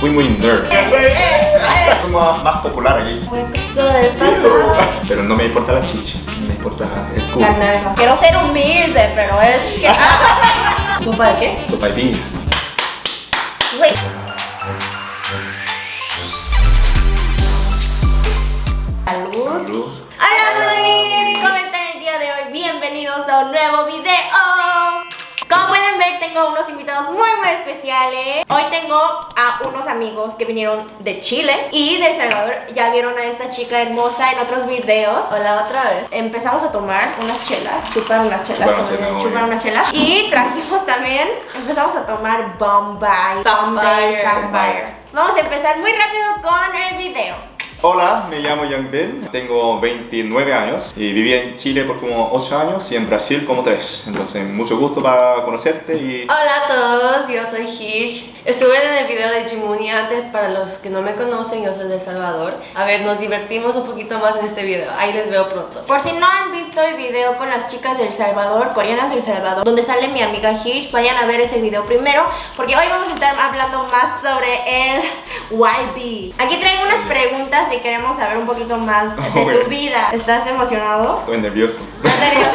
Fui muy nerd. Fui más, más popular aquí. Pero no me importa la chicha, me importa el culo. Quiero ser humilde, pero es que. ¿Sopa de qué? Sopa de piña. Güey. Salud. Salud. Hola, Luis. ¿Cómo están el día de hoy? Bienvenidos a un nuevo video. Tengo unos invitados muy, muy especiales. Hoy tengo a unos amigos que vinieron de Chile y de El Salvador. Ya vieron a esta chica hermosa en otros videos. Hola, otra vez. Empezamos a tomar unas chelas, chupar unas chelas, Chupar unas como chelas, dicen, muy chupar unas chelas. Y trajimos también, empezamos a tomar Bombay. Bombay. Vamos a empezar muy rápido con el video. Hola, me llamo Yang Ben, tengo 29 años y viví en Chile por como 8 años y en Brasil como 3. Entonces, mucho gusto para conocerte y... Hola a todos, yo soy Hish. Estuve en el video de Jimuni antes, para los que no me conocen, yo soy de El Salvador. A ver, nos divertimos un poquito más en este video, ahí les veo pronto. Por si no han visto el video con las chicas del Salvador, coreanas del Salvador, donde sale mi amiga Hish, vayan a ver ese video primero, porque hoy vamos a estar hablando más sobre el YB. Aquí traigo unas preguntas y queremos saber un poquito más de tu vida. ¿Estás emocionado? Estoy nervioso. ¿Estás nervioso?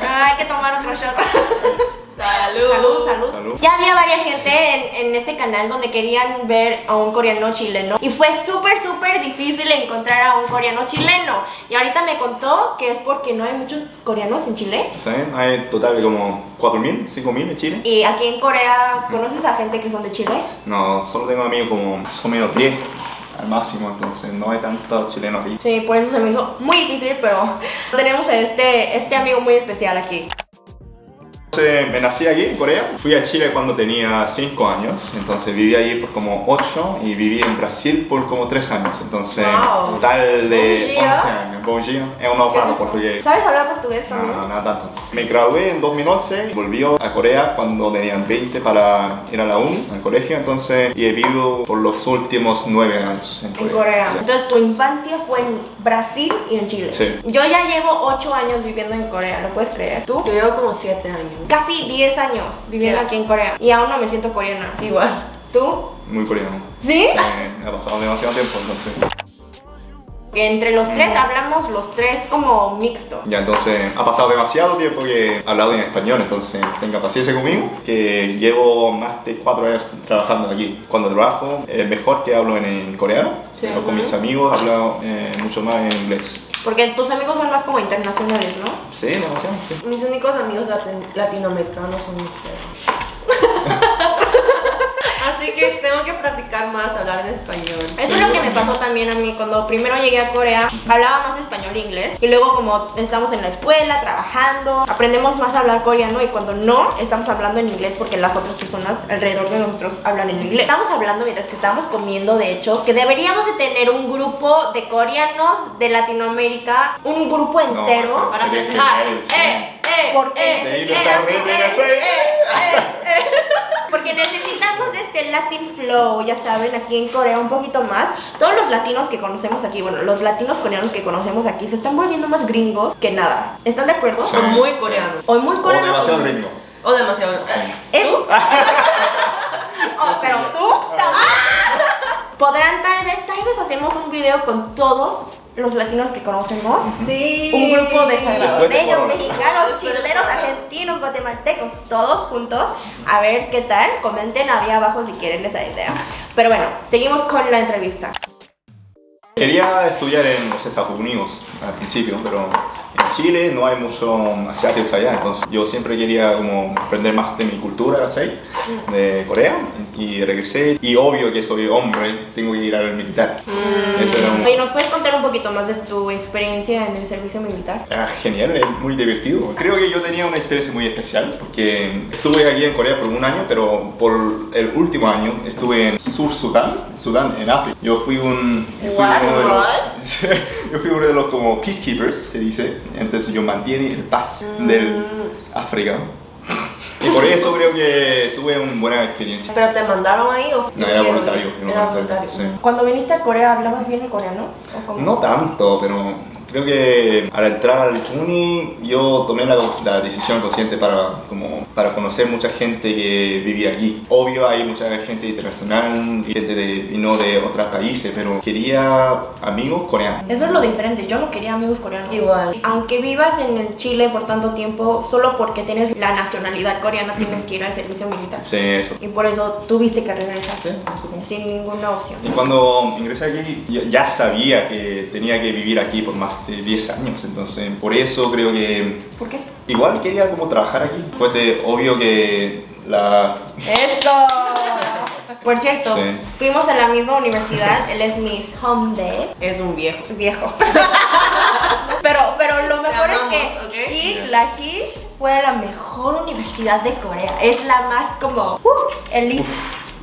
Hay que tomar otro shot. ¡Salud! Salud, salud. Salud. Ya había varias gente en, en este canal donde querían ver a un coreano chileno y fue súper, súper difícil encontrar a un coreano chileno. Y ahorita me contó que es porque no hay muchos coreanos en Chile. ¿Saben? Hay total de como 4.000, 5.000 en Chile. Y aquí en Corea, ¿conoces a gente que son de Chile? No, solo tengo amigos como más o menos 10 al máximo, entonces no hay tantos chilenos ahí. Sí, por eso se me hizo muy difícil, pero tenemos a este, este amigo muy especial aquí. Entonces, me nací aquí en Corea, fui a Chile cuando tenía 5 años, entonces viví allí por como 8 y viví en Brasil por como 3 años, entonces Wow. total de Bom dia. 11 años. Bom dia, es un no ¿Qué es falo eso? portugués. ¿Sabes hablar portugués No, también? no, nada tanto. Me gradué en 2011, volví a Corea cuando tenían 20 para ir a la uni, al colegio, entonces, y he vivido por los últimos 9 años en Corea. En Corea. Sí. Entonces tu infancia fue en Brasil y en Chile. Sí. Yo ya llevo 8 años viviendo en Corea, ¿lo puedes creer? ¿Tú? Yo llevo como 7 años. Casi 10 años viviendo Ya. aquí en Corea y aún no me siento coreana. Igual. ¿Tú? Muy coreano. ¿Sí? Sí, ha pasado demasiado tiempo, entonces. Que entre los tres hablamos los tres como mixto. Ya, entonces ha pasado demasiado tiempo que he hablado en español, entonces tenga paciencia conmigo, que llevo más de cuatro años trabajando aquí. Cuando trabajo es mejor que hablo en, en coreano, Sí. pero con mis amigos hablo eh, mucho más en inglés. Porque tus amigos son más como internacionales, ¿no? Sí, demasiado, sí. Mis únicos amigos latin- latinoamericanos son ustedes. Así que tengo que practicar más, hablar en español. Eso es lo que me pasó también a mí cuando primero llegué a Corea, hablaba más español e inglés y luego como estamos en la escuela, trabajando, aprendemos más a hablar coreano y cuando no, estamos hablando en inglés porque las otras personas alrededor de nosotros hablan en inglés. Estamos hablando mientras que estábamos comiendo, de hecho, que deberíamos de tener un grupo de coreanos de Latinoamérica, un grupo No, entero eso para sí. ¡Eh! ¡Eh! Porque ¡Eh! ¡Eh! ¡Eh! ¡Eh! ¡Eh! ¡Eh! Porque necesitamos de este Latin Flow, ya saben, aquí en Corea un poquito más. Todos los latinos que conocemos aquí, bueno, los latinos coreanos que conocemos aquí se están volviendo más gringos que nada. ¿Están de acuerdo? Sí. Son muy coreanos. O muy O coreanos. demasiado ritmo. O demasiado. ¿Es? Oh, pero tú también. Podrán tal vez, tal vez hacemos un video con todos los latinos que conocemos. Sí. Un grupo de salvadoreños, mexicanos, chilenos, argentinos, guatemaltecos, todos juntos. A ver qué tal. Comenten ahí abajo si quieren esa idea. Pero bueno, seguimos con la entrevista. Quería estudiar en los Estados Unidos al principio, pero en Chile no hay muchos asiáticos allá, entonces yo siempre quería como aprender más de mi cultura, ¿cachai? De Corea, y regresé, y obvio que soy hombre, tengo que ir al militar. Eso era un- Oye, ¿nos puedes contar un poquito más de tu experiencia en el servicio militar? Era genial, es muy divertido. Creo que yo tenía una experiencia muy especial porque estuve aquí en Corea por un año, pero por el último año estuve en Sur Sudán, Sudán, en África. Yo fui un, fui What? Uno de los, What? yo fui uno de los como peacekeepers, se dice. Entonces yo mantiene el paz del África. Y por eso creo que tuve una buena experiencia. ¿Pero te mandaron ahí o No, era voluntario. Era voluntario. sí. Cuando viniste a Corea, ¿hablabas bien el coreano? ¿O? No tanto, pero Creo que al entrar al uni yo tomé la, la decisión consciente para, como, para conocer mucha gente que vivía aquí. Obvio hay mucha gente internacional y gente de, y no de otros países, pero quería amigos coreanos. Eso es lo diferente, yo no quería amigos coreanos. Igual. Aunque vivas en el Chile por tanto tiempo, solo porque tienes la nacionalidad coreana tienes que ir al servicio militar. Sí, eso. Y por eso tuviste que regresar. Sí, eso Sin ninguna opción. Y cuando ingresé aquí, ya sabía que tenía que vivir aquí por más de 10 años, entonces por eso creo que ¿Por qué? igual quería como trabajar aquí. Pues de obvio que la... ¡Eso! Por cierto, Sí. fuimos a la misma universidad, él es Miss Home Es un viejo. viejo. pero, pero lo mejor amamos, es que ¿ok? Hish, la Hish fue la mejor universidad de Corea. Es la más como uh, elite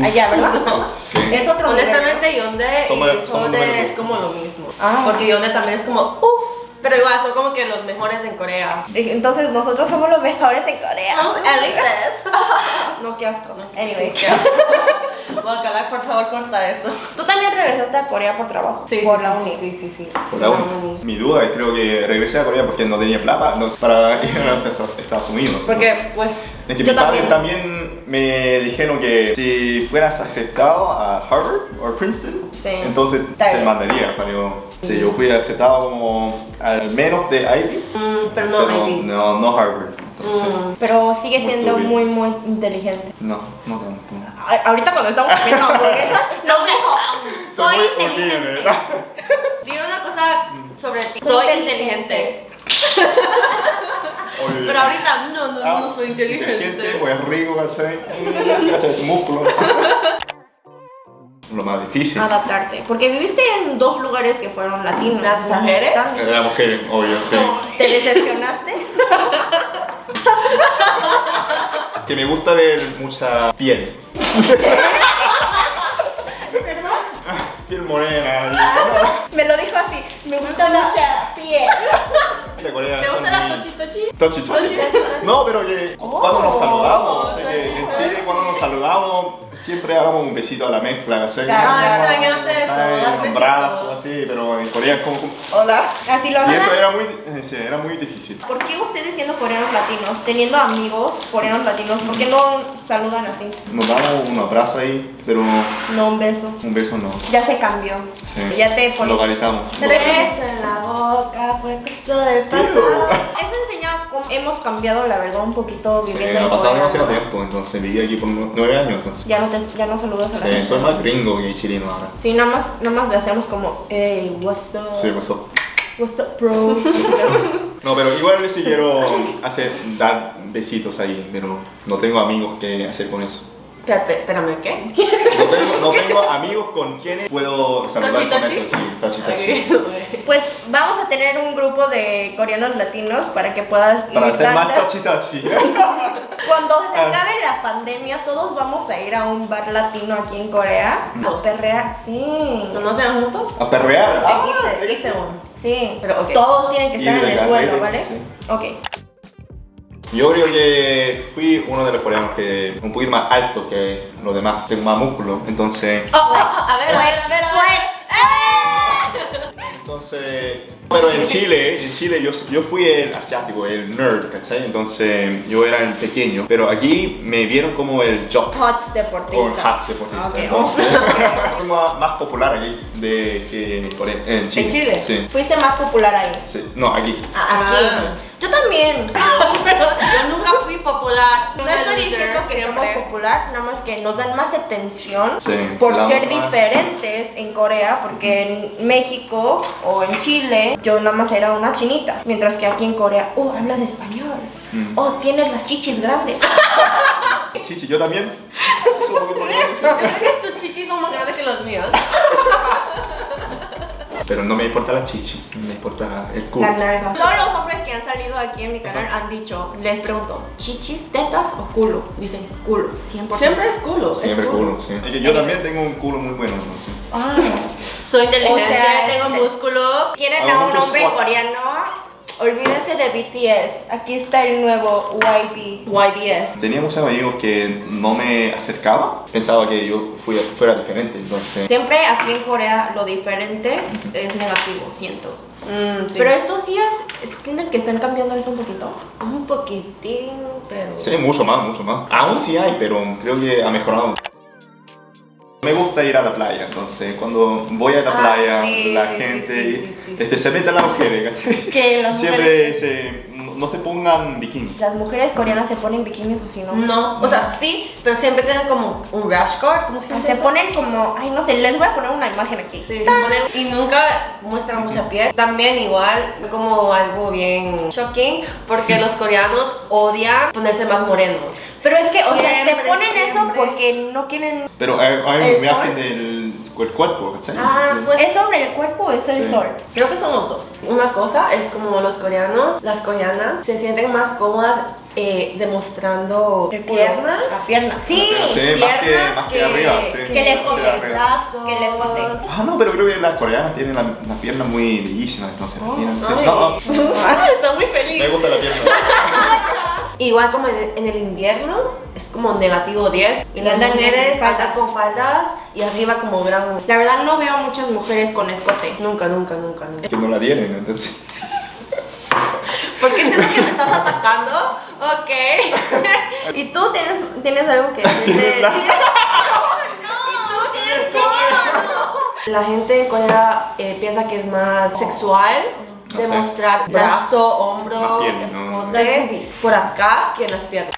allá, ¿verdad? Sí. Es otro Honestamente, Yonde y somos es como lo mismo. Ah. Porque Yonde también es como, uff. Pero igual, son como que los mejores en Corea. ¿no? Entonces nosotros somos los mejores en Corea. Somos elites. No, qué asco. Anyway. Sí, Guacala, por favor, corta eso. Tú también regresaste a Corea por trabajo. por la uni. Sí, sí, sí. Por la uni. Mi duda es creo que regresé a Corea porque no tenía plata no, para ir a Estados Unidos. Porque, pues, Es que Yo mis padres también. también me dijeron que si fueras aceptado a Harvard o Princeton, Sí. entonces Tal te mandaría. Pero si yo fui aceptado como al menos de Ivy, mm, pero no, pero Ivy. no, no Harvard. Entonces, Mm. Pero sigue Muy siendo turbio. muy, muy inteligente. no, no tanto. A- Ahorita cuando estamos comiendo hamburguesas, nos dijo, soy muy inteligente. Dime una cosa sobre ti. Soy Soy, inteligente. inteligente. No, no, soy inteligente. O es rico, ¿cachai? ¿Cachai? Tu músculo. Lo más difícil. Adaptarte. Porque viviste en dos lugares que fueron latinos. ¿Las mujeres? tan- Era mujer, obvio, sí. ¿Te decepcionaste? Que me gusta ver mucha piel. ¿Perdón? Piel morena. Me lo dijo así. Me gusta mucha piel. Y- de Corea ¿Te son gusta la muy- tochi tochi? Tochi, tochi. No, pero que cuando nos saludamos, saludamos siempre hagamos un besito a la mezcla, ¿sí? Claro, Ah, extraño hacer eso, Ay, dar un besitos. brazo, así, pero en Corea es como... como- Hola. Así lo Y eso era muy, eh, sí, era muy difícil. ¿Por qué ustedes siendo coreanos latinos, teniendo amigos coreanos latinos, por qué no saludan así? Nos damos un abrazo ahí, pero No un beso. un beso no. Ya se cambió. Sí. Ya te pones. Localizamos. Pero es- Beso en la boca fue costo del pasado. Eso enseña hemos cambiado, la verdad, un poquito Sí, viviendo me en ha pasado demasiado ¿no? tiempo, entonces viví aquí por nu- nueve años, entonces. Ya no, te, ya no saludas a la Sí, gente. soy más gringo que chileno ahora. Sí, nada más, nada más le hacemos como, hey, what's up? Sí, pues, pasó. What's up, bro? No, pero igual sí quiero hacer, dar besitos ahí, pero no tengo amigos que hacer con eso. Espérate, espérame, ¿qué? No tengo, no tengo amigos con quienes puedo saludar Tachi, con tachi. eso, sí, tachi, tachi. Pues vamos a tener un grupo de coreanos latinos para que puedas Para hacer más tachi tachi. Cuando se Ah. acabe la pandemia, todos vamos a ir a un bar latino aquí en Corea a perrear. Sí. ¿No nos sean juntos? A perrear. Ah. Sí. Pero, ok. Todos tienen que estar en el suelo, ¿vale? sí. Ok. Yo creo que fui uno de los coreanos que un poquito más alto que los demás, tengo más músculo, entonces, Oh, oh, a ver, a ver, a ver, a ver. entonces, pero en Chile, en Chile yo, yo fui el asiático, el nerd, ¿cachai? Entonces yo era el pequeño, pero aquí me vieron como el jock. Hot O deportista. half deportista. Ok. Entonces, fui más, más popular aquí de que en Corea, en Chile. ¿En Chile? Sí. Fuiste más popular ahí. sí. No, aquí. Ah, Aquí. Ah. Yo también. Pero yo nunca fui popular. No estoy diciendo que somos siempre. popular, nada más que nos dan más atención Sí, por ser diferentes en Corea, porque en México o en Chile yo nada más era una chinita, mientras que aquí en Corea, oh, hablas español, Mm. oh, tienes las chichis grandes. Chichi, yo también. Creo que tus chichis son más grandes que los míos. Pero no me importa la chichi, me importa el culo. La nalga. Todos los hombres que han salido aquí en mi canal han dicho, les pregunto, ¿chichis, tetas o culo? Dicen culo, 100%. Siempre es culo. es Siempre culo, sí. Es que yo también tengo un culo muy bueno, entonces. Ah. Soy inteligente, O sea, tengo músculo. ¿Quieren Hago a un hombre squat. coreano? Olvídense de BTS. Aquí está el nuevo YB. YBS. Tenía muchos amigos que no me acercaba, pensaba que yo fui- fuera diferente, entonces... Siempre aquí en Corea lo diferente es negativo, siento. Mm, sí. Pero estos días sienten que están cambiando eso un poquito. un poquitín, pero... Sí, mucho más, mucho más. Aún sí hay, pero creo que ha mejorado. Me gusta ir a la playa, entonces cuando voy a la Ah, playa, sí, la sí, sí, gente, sí, sí, sí. especialmente las mujeres, ¿cachai? Que las Siempre mujeres- se, no no se pongan bikini. Las mujeres coreanas se ponen bikinis así, ¿no? No, o sea, sí, pero siempre tienen como un rash guard, ¿cómo se llama Se eso? ponen como, ay no sé, les voy a poner una imagen aquí. Sí, se ponen y nunca muestran mucha piel. También igual como algo bien shocking porque los coreanos odian ponerse más morenos. Pero es que, o sea, se Siempre, ponen eso porque no quieren... Pero hay, hay ¿El un viaje sol? del el cuerpo, ¿cachai? Ah, Sí. pues ¿Es sobre el cuerpo o es el Sí. sol? creo que son los dos. Una cosa es como los coreanos, las coreanas se sienten más cómodas eh, demostrando El piernas. La pierna. Sí. Sí, más que, piernas más que, arriba. Sí, que les arriba. brazos. Que les coge. Ah, no, pero creo que las coreanas tienen la- las piernas muy bellísimas, entonces. Oh. No, no, Está muy feliz. me gusta la pierna. Igual como en el, en el invierno es como negativo 10 y las mujeres andan con faldas y arriba como gran... La verdad no veo muchas mujeres con escote. Nunca, nunca, nunca, nunca. que no la tienen, entonces. ¿Por qué siento que me estás atacando? Ok. ¿Y tú tienes, tienes algo que decir? La- La gente en Corea eh, piensa que es más sexual No sé. demostrar brazo, hombro, ¿no? Las escote boobies. por acá que en las piernas.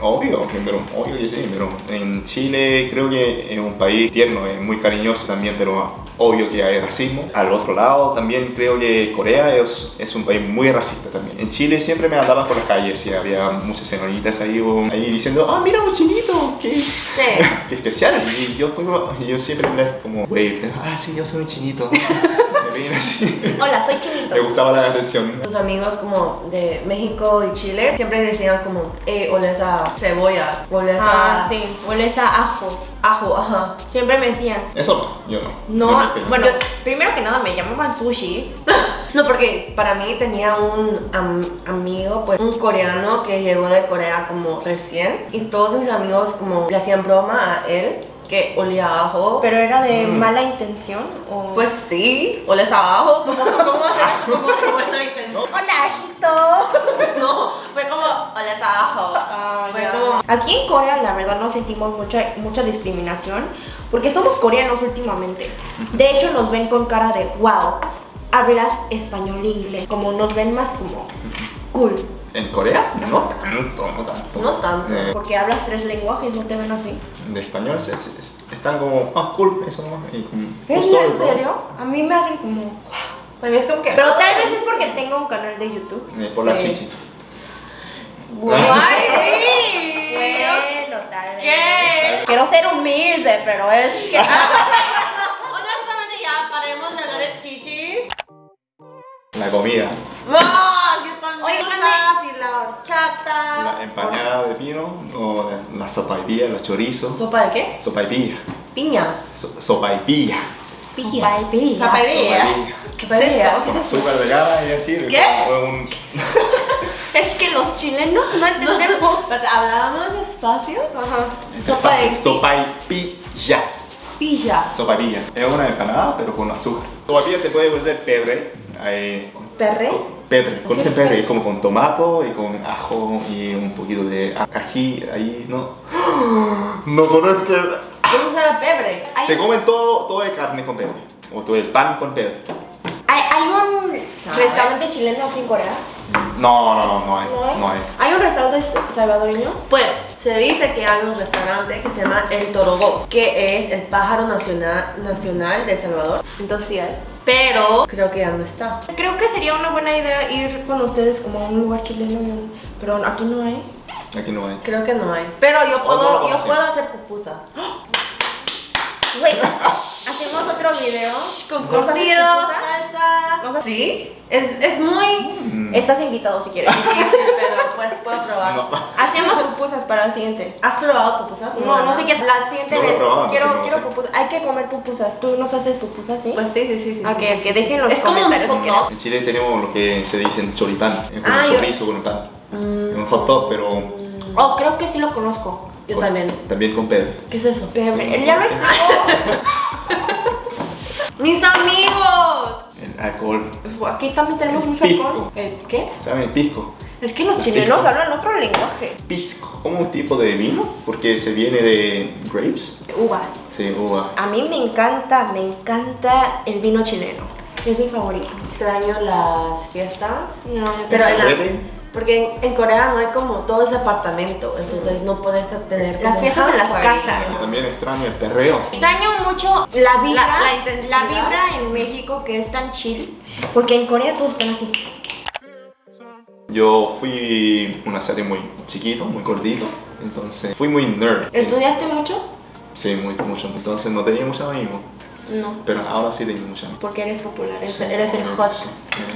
Obvio, pero, obvio que sí, pero en Chile creo que es un país tierno, es muy cariñoso también, pero obvio que hay racismo. Al otro lado también creo que Corea es, es un país muy racista también. En Chile siempre me andaban por las calles y había muchas señoritas ahí, ahí diciendo, ah, mira un chinito, qué, Sí. qué especial. Y yo, como- yo siempre les como, güey, ah, sí, yo soy un chinito. Hola, soy chinito. Me gustaba la atención. Tus amigos como de México y Chile siempre decían como, eh, oles a cebollas, oles Ah, a sí. Hueles a ajo. ajo, ajá. Siempre me decían. Eso no, yo no. No, bueno, primero que nada me llamaban sushi. No, porque para mí tenía un am- amigo, pues un coreano que llegó de Corea como recién y todos mis amigos como le hacían broma a él que olía a ajo. Pero era de Mm. mala intención o. pues sí, oles a ajo, ¿cómo, cómo hacer como de buena intención? Hola, ajito. No, fue como oles a ajo. Ah, Fue ya. como Aquí en Corea la verdad no sentimos mucha, mucha discriminación porque somos coreanos últimamente. De hecho nos ven con cara de wow, hablas español e inglés. Como nos ven más como cool. ¿En Corea? No tanto, no tanto. No tanto. Eh, Porque hablas tres lenguajes, no te ven así. de español se- se- se- están como, ah, cool, eso nomás. Y como, ¿Es en bro. serio? A mí me hacen como... es que Pero tal vez es porque tengo un canal de YouTube. Eh, por la Sí. chichi. Ay, sí. Bueno, tal vez. ¿Qué? Quiero ser humilde, pero es que... La comida. ¡Qué tan Oye, ricas! Y la horchata. la empanada de pino, o la, la sopaipilla, los chorizos. ¿Sopa de qué? Sopaipilla. Piña. So, sopaipilla. Pilla. Pilla. Sopaipilla. Sopaipilla. ¿Qué pedía? Con azúcar de gana y decir. ¿Qué? Un, Es que los chilenos no entendemos. Hablábamos despacio. Ajá. Sopa de Sopaipillas. pilla. Sopaipilla. Es una empanada, pero con azúcar. Sopaipilla te puede poner pebre. Eh, ¿Perre? Pebre. Con ¿Qué es ese pebre es como con tomato y con ajo y un poquito de ají ahí, ¿no? No conozco. ¿Cómo sabe pebre? Hay, Se comen todo, todo de carne con pebre. O todo el pan con pebre. hay, hay un ¿Sabe? restaurante chileno aquí en Corea. No, no, no, no hay. ¿No hay? No hay. Hay un restaurante salvadoreño. Pues se dice que hay un restaurante que se llama El Torogó, que es el pájaro nacional, nacional de El Salvador. Entonces sí hay. Pero creo que ya no está. Creo que sería una buena idea ir con ustedes como a un lugar chileno, y un- pero aquí no hay. Aquí no hay. Creo que no hay. Pero yo no puedo, yo puedo hacer pupusas. Hacemos otro video Con ¿Cosas Sí, es, es muy Mm, Estás invitado si quieres. difícil, pero pues puedo probar. no. Hacemos pupusas para el siguiente. ¿Has probado pupusas? No, no sé qué. La siguiente No vez. probado, quiero, no sé, no quiero pupusas. Hay que comer pupusas. ¿Tú nos haces pupusas, sí? Pues sí, sí, sí. sí Ok, sí, ok, sí. dejen los Es como un comentarios si hot. En Chile tenemos lo que se dicen choripán, es como Ah, chorizo con pan. Mm, Un hot dog, pero Oh, creo que sí lo conozco. yo con- también. también con Pedro. ¿Qué es eso? Ya lo explicó. ¡Mis amigos! Alcohol. Aquí también tenemos mucho Pisco. alcohol. ¿El qué? ¿Saben el pisco? Es que los El chilenos pisco. hablan otro lenguaje. Pisco, como un tipo de vino, porque se viene de grapes. Uvas. Sí, uva. A mí me encanta, me encanta el vino chileno. Es mi favorito. Extraño las fiestas. No, Pero en la- Carrete. Porque en, en Corea no hay como todo ese apartamento, entonces no puedes tener Las fiestas en las casas. También extraño el perreo. Extraño mucho la vibra, La- la vibra en México que es tan chill, porque en Corea todos están así. Yo fui un asiático muy chiquito, muy gordito, entonces fui muy nerd. ¿Estudiaste mucho? Sí, muy, mucho. Entonces no tenía muchos amigos, No, pero ahora sí tengo muchos amigos. porque eres popular, eres, Sí, eres el hot sí.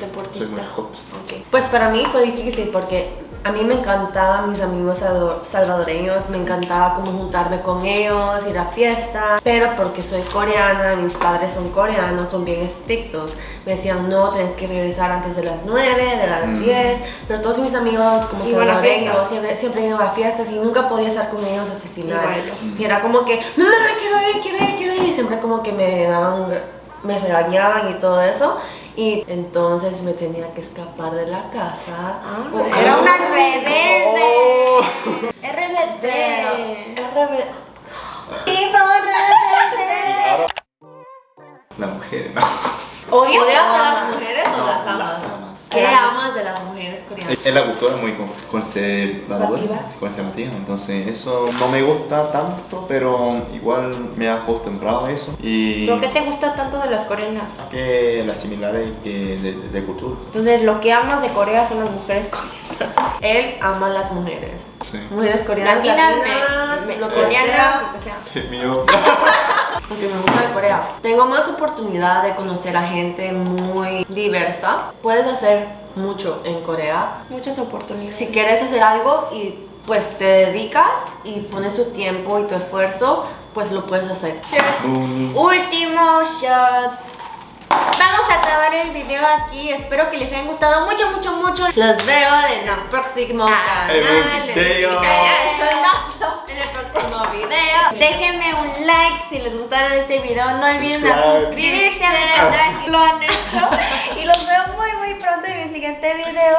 deportista. Soy muy hot. Ok. Pues para mí fue difícil porque a mí me encantaban mis amigos salvador- salvadoreños, me encantaba como juntarme con ellos, ir a fiestas, pero porque soy coreana, mis padres son coreanos, son bien estrictos. Me decían, no, tienes que regresar antes de las 9, de las Mm. 10, pero todos mis amigos como salvadoreños siempre, siempre iban a fiestas y nunca podía estar con ellos hasta el final. Y era como que, mamá, quiero ir, quiero ir, quiero ir, y siempre como que me daban, me regañaban y todo eso. Y entonces me tenía que escapar de la casa. Ah, O- era una Oh. rebelde. Es Pero, rebelde. es rebe- Sí, somos rebeldes. Ahora, la mujer, ¿no? ¿Odias ¿Odias o a las amas? mujeres o No, las las amas? ¿Qué amas de las mujeres coreanas? Es la cultura muy con- conservadora, Conservativa. entonces eso no me gusta tanto, pero igual me he acostumbrado a eso. Y ¿Pero qué te gusta tanto de las coreanas? que las similares que de, de- de cultura. Entonces, lo que amas de Corea son las mujeres coreanas. Él ama a las mujeres. Sí. Mujeres coreanas, Latinas, latinas, me- me- lo. El mío. Porque me gusta de Corea. Tengo más oportunidad de conocer a gente muy diversa. Puedes hacer mucho en Corea. Muchas oportunidades. Si quieres hacer algo y pues te dedicas y pones tu tiempo y tu esfuerzo, pues lo puedes hacer. Un- Último shot. Vamos a acabar el video aquí. Espero que les haya gustado mucho, mucho, mucho. Los veo en el próximo Ah, canal. el video. No, no. En el próximo video. Déjenme un like si les gustaron este video. No olviden a suscribirse a si lo han hecho. Y los veo muy, muy pronto en mi siguiente video.